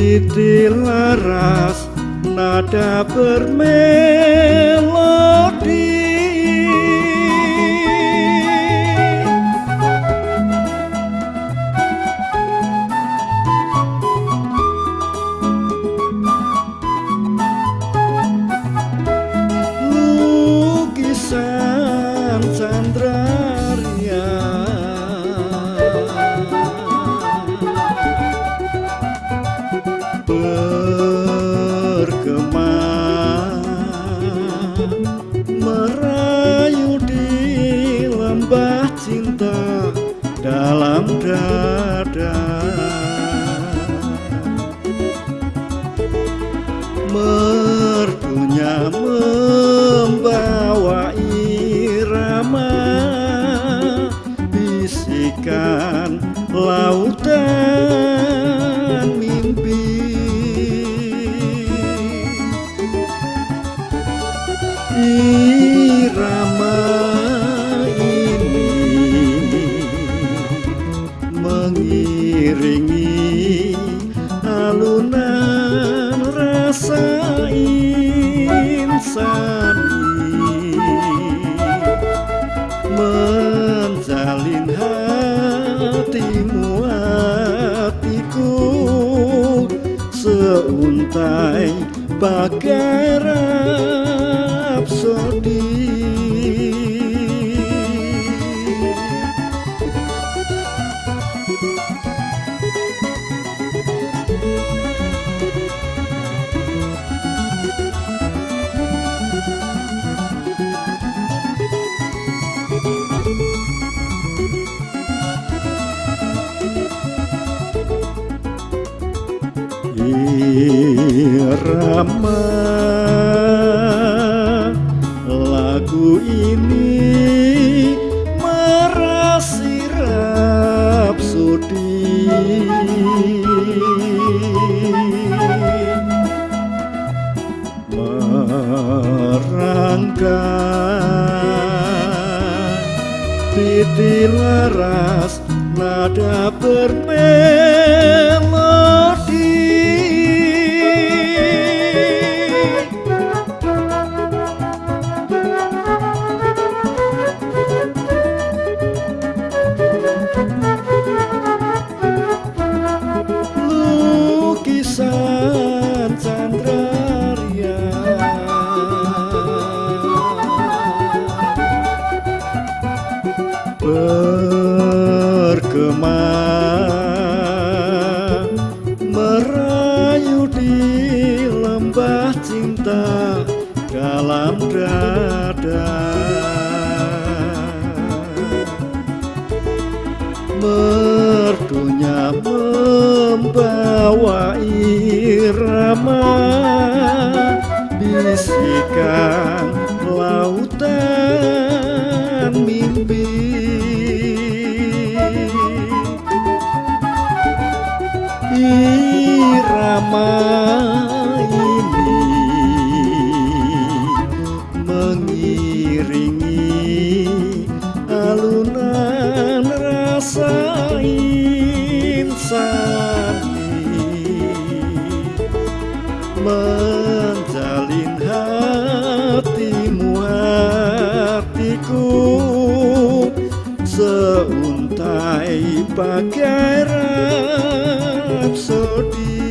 titi laras nada bermela cinta dalam dada. Mertunya membawa insani menjalin hatimu hatiku seuntai bagai rapsodi irama. Lagu ini merasirap sudi merangka titilaras nada berbeda mertunya membawa irama. Bisikan lautan mimpi. Irama ini mengiringi alunan rasa insani. Menjalin hatimu hatiku seuntai bagai rapsodi